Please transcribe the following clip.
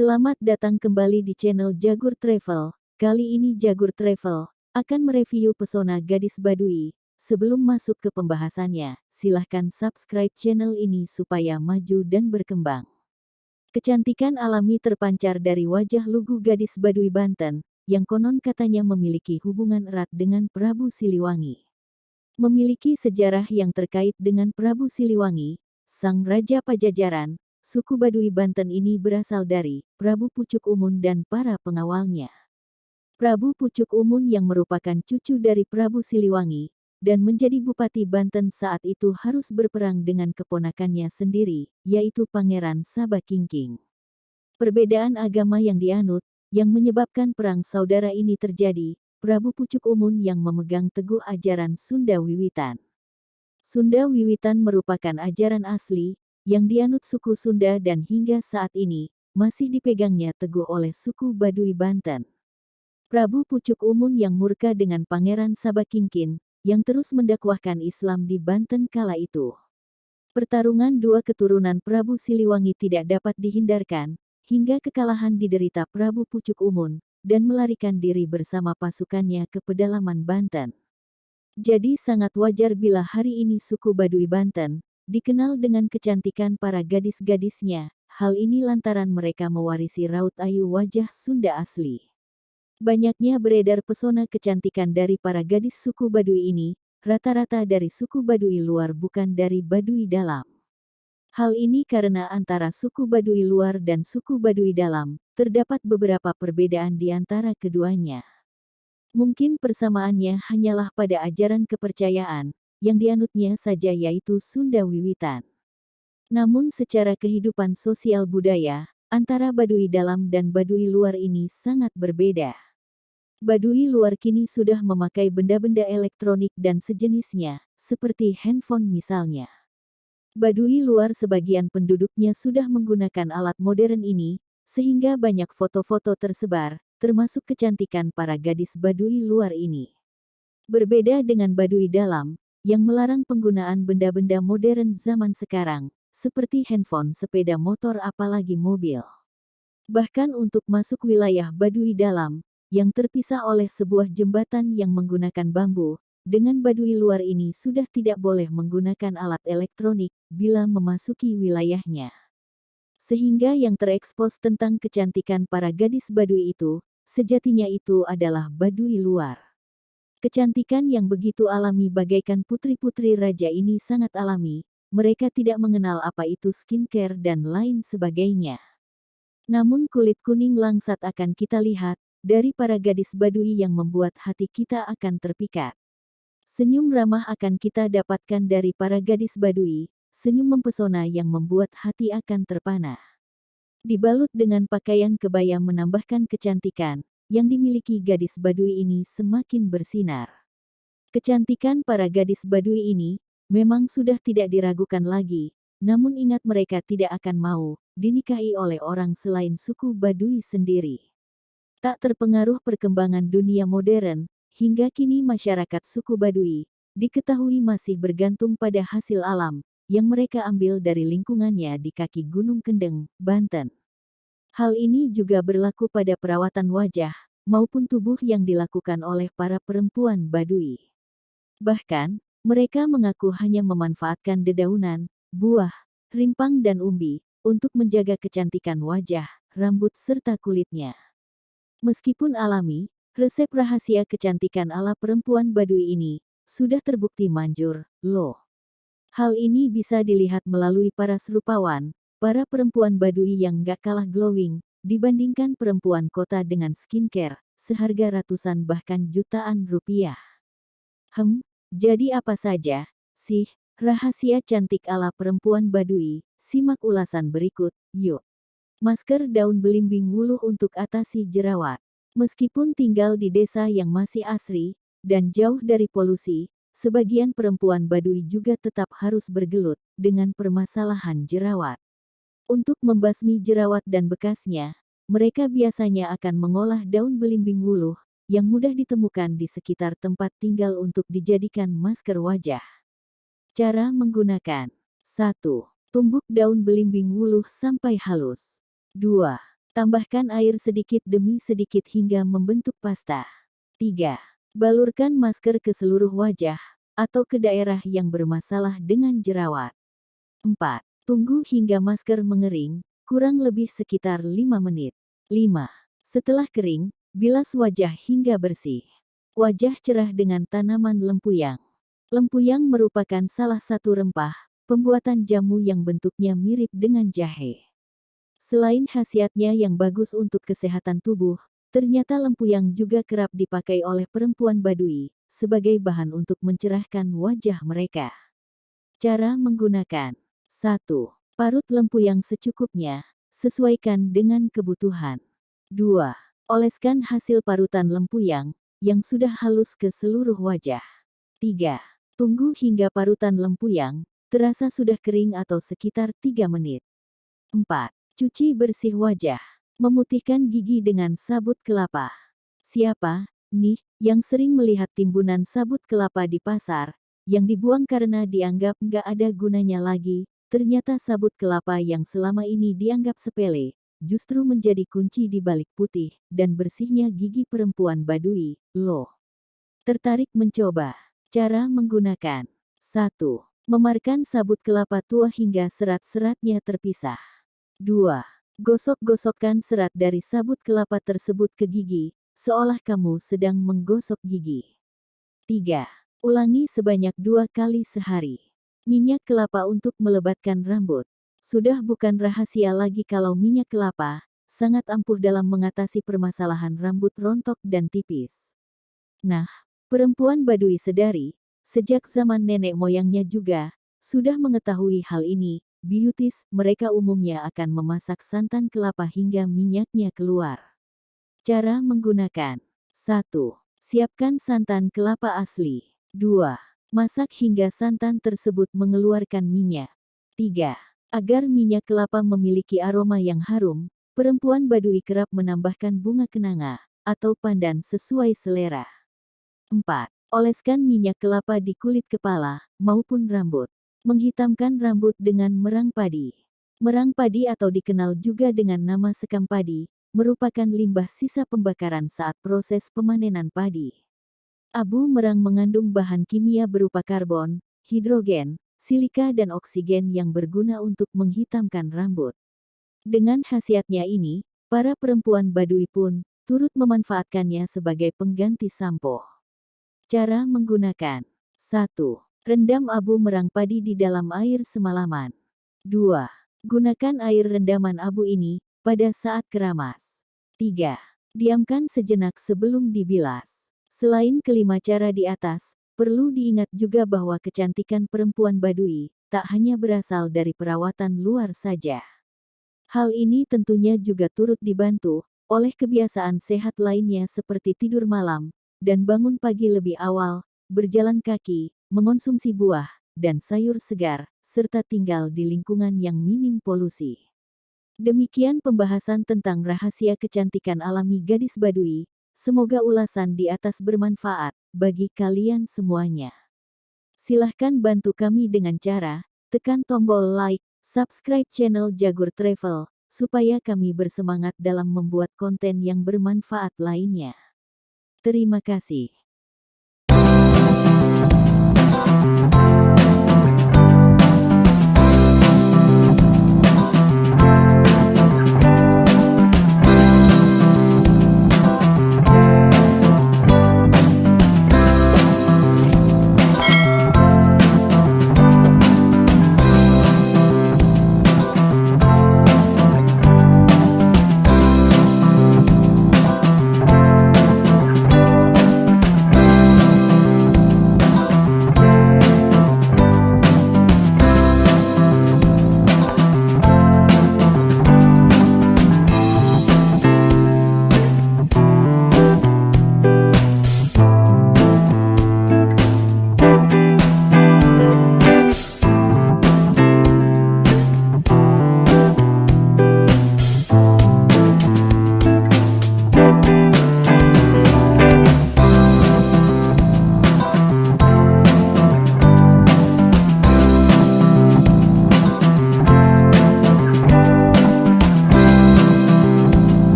Selamat datang kembali di channel Jagur Travel. Kali ini Jagur Travel akan mereview pesona gadis Badui. Sebelum masuk ke pembahasannya, silahkan subscribe channel ini supaya maju dan berkembang. Kecantikan alami terpancar dari wajah lugu gadis Badui Banten, yang konon katanya memiliki hubungan erat dengan Prabu Siliwangi. Memiliki sejarah yang terkait dengan Prabu Siliwangi, sang Raja Pajajaran, Suku Baduy Banten ini berasal dari Prabu Pucuk Umun dan para pengawalnya. Prabu Pucuk Umun yang merupakan cucu dari Prabu Siliwangi, dan menjadi Bupati Banten saat itu harus berperang dengan keponakannya sendiri, yaitu Pangeran Sabakingking. Perbedaan agama yang dianut, yang menyebabkan perang saudara ini terjadi, Prabu Pucuk Umun yang memegang teguh ajaran Sunda Wiwitan. Sunda Wiwitan merupakan ajaran asli, yang dianut suku Sunda dan hingga saat ini, masih dipegangnya teguh oleh suku Baduy Banten. Prabu Pucuk Umun yang murka dengan Pangeran Sabakingkin, yang terus mendakwahkan Islam di Banten kala itu. Pertarungan dua keturunan Prabu Siliwangi tidak dapat dihindarkan, hingga kekalahan diderita Prabu Pucuk Umun, dan melarikan diri bersama pasukannya ke pedalaman Banten. Jadi sangat wajar bila hari ini suku Baduy Banten, Dikenal dengan kecantikan para gadis-gadisnya, hal ini lantaran mereka mewarisi raut ayu wajah Sunda asli. Banyaknya beredar pesona kecantikan dari para gadis suku Baduy ini, rata-rata dari suku Baduy luar bukan dari Baduy dalam. Hal ini karena antara suku Baduy luar dan suku Baduy dalam, terdapat beberapa perbedaan di antara keduanya. Mungkin persamaannya hanyalah pada ajaran kepercayaan, yang dianutnya saja yaitu Sunda Wiwitan. Namun secara kehidupan sosial budaya, antara Baduy dalam dan Baduy luar ini sangat berbeda. Baduy luar kini sudah memakai benda-benda elektronik dan sejenisnya, seperti handphone misalnya. Baduy luar sebagian penduduknya sudah menggunakan alat modern ini, sehingga banyak foto-foto tersebar, termasuk kecantikan para gadis Baduy luar ini. Berbeda dengan Baduy dalam, yang melarang penggunaan benda-benda modern zaman sekarang, seperti handphone, sepeda motor apalagi mobil. Bahkan untuk masuk wilayah Baduy dalam, yang terpisah oleh sebuah jembatan yang menggunakan bambu, dengan Baduy luar ini sudah tidak boleh menggunakan alat elektronik bila memasuki wilayahnya. Sehingga yang terekspos tentang kecantikan para gadis Baduy itu, sejatinya itu adalah Baduy luar. Kecantikan yang begitu alami bagaikan putri-putri raja ini sangat alami, mereka tidak mengenal apa itu skincare dan lain sebagainya. Namun kulit kuning langsat akan kita lihat, dari para gadis badui yang membuat hati kita akan terpikat. Senyum ramah akan kita dapatkan dari para gadis badui, senyum mempesona yang membuat hati akan terpana. Dibalut dengan pakaian kebaya menambahkan kecantikan, yang dimiliki gadis Baduy ini semakin bersinar. Kecantikan para gadis Baduy ini memang sudah tidak diragukan lagi, namun ingat mereka tidak akan mau dinikahi oleh orang selain suku Baduy sendiri. Tak terpengaruh perkembangan dunia modern, hingga kini masyarakat suku Baduy diketahui masih bergantung pada hasil alam yang mereka ambil dari lingkungannya di kaki Gunung Kendeng, Banten. Hal ini juga berlaku pada perawatan wajah, maupun tubuh yang dilakukan oleh para perempuan Badui. Bahkan, mereka mengaku hanya memanfaatkan dedaunan, buah, rimpang dan umbi, untuk menjaga kecantikan wajah, rambut serta kulitnya. Meskipun alami, resep rahasia kecantikan ala perempuan Badui ini, sudah terbukti manjur, loh. Hal ini bisa dilihat melalui para serupawan, Para perempuan Baduy yang gak kalah glowing, dibandingkan perempuan kota dengan skincare, seharga ratusan bahkan jutaan rupiah. Hem, jadi apa saja, sih, rahasia cantik ala perempuan Baduy, simak ulasan berikut, yuk. Masker daun belimbing wuluh untuk atasi jerawat. Meskipun tinggal di desa yang masih asri, dan jauh dari polusi, sebagian perempuan Baduy juga tetap harus bergelut dengan permasalahan jerawat. Untuk membasmi jerawat dan bekasnya, mereka biasanya akan mengolah daun belimbing wuluh, yang mudah ditemukan di sekitar tempat tinggal untuk dijadikan masker wajah. Cara menggunakan 1. Tumbuk daun belimbing wuluh sampai halus. 2. Tambahkan air sedikit demi sedikit hingga membentuk pasta. 3. Balurkan masker ke seluruh wajah atau ke daerah yang bermasalah dengan jerawat. 4. Tunggu hingga masker mengering, kurang lebih sekitar 5 menit. 5. Setelah kering, bilas wajah hingga bersih. Wajah cerah dengan tanaman lempuyang. Lempuyang merupakan salah satu rempah, pembuatan jamu yang bentuknya mirip dengan jahe. Selain khasiatnya yang bagus untuk kesehatan tubuh, ternyata lempuyang juga kerap dipakai oleh perempuan Badui sebagai bahan untuk mencerahkan wajah mereka. Cara menggunakan 1. Parut lempuyang secukupnya, sesuaikan dengan kebutuhan. 2. Oleskan hasil parutan lempuyang yang sudah halus ke seluruh wajah. 3. Tunggu hingga parutan lempuyang terasa sudah kering atau sekitar 3 menit. 4. Cuci bersih wajah. Memutihkan gigi dengan sabut kelapa. Siapa, nih, yang sering melihat timbunan sabut kelapa di pasar, yang dibuang karena dianggap nggak ada gunanya lagi, ternyata sabut kelapa yang selama ini dianggap sepele, justru menjadi kunci di balik putih dan bersihnya gigi perempuan Badui, loh. Tertarik mencoba? Cara menggunakan 1. Memarkan sabut kelapa tua hingga serat-seratnya terpisah. 2. Gosok-gosokkan serat dari sabut kelapa tersebut ke gigi, seolah kamu sedang menggosok gigi. 3. Ulangi sebanyak dua kali sehari. Minyak kelapa untuk melebatkan rambut. Sudah bukan rahasia lagi kalau minyak kelapa sangat ampuh dalam mengatasi permasalahan rambut rontok dan tipis. Nah, perempuan Badui sedari, sejak zaman nenek moyangnya juga, sudah mengetahui hal ini, beauties, mereka umumnya akan memasak santan kelapa hingga minyaknya keluar. Cara menggunakan 1. Siapkan santan kelapa asli. 2. Masak hingga santan tersebut mengeluarkan minyak. 3. Agar minyak kelapa memiliki aroma yang harum, perempuan Badui kerap menambahkan bunga kenanga atau pandan sesuai selera. 4. Oleskan minyak kelapa di kulit kepala maupun rambut. Menghitamkan rambut dengan merang padi. Merang padi atau dikenal juga dengan nama sekam padi, merupakan limbah sisa pembakaran saat proses pemanenan padi. Abu merang mengandung bahan kimia berupa karbon, hidrogen, silika dan oksigen yang berguna untuk menghitamkan rambut. Dengan khasiatnya ini, para perempuan Badui pun turut memanfaatkannya sebagai pengganti sampo. Cara menggunakan 1. Rendam abu merang padi di dalam air semalaman. 2. Gunakan air rendaman abu ini pada saat keramas. 3. Diamkan sejenak sebelum dibilas. Selain kelima cara di atas, Perlu diingat juga bahwa kecantikan perempuan Badui tak hanya berasal dari perawatan luar saja. Hal ini tentunya juga turut dibantu oleh kebiasaan sehat lainnya seperti tidur malam dan bangun pagi lebih awal, berjalan kaki, mengonsumsi buah dan sayur segar, serta tinggal di lingkungan yang minim polusi. Demikian pembahasan tentang rahasia kecantikan alami gadis Badui. Semoga ulasan di atas bermanfaat bagi kalian semuanya. Silahkan bantu kami dengan cara tekan tombol like, subscribe channel Jagur Travel, supaya kami bersemangat dalam membuat konten yang bermanfaat lainnya. Terima kasih.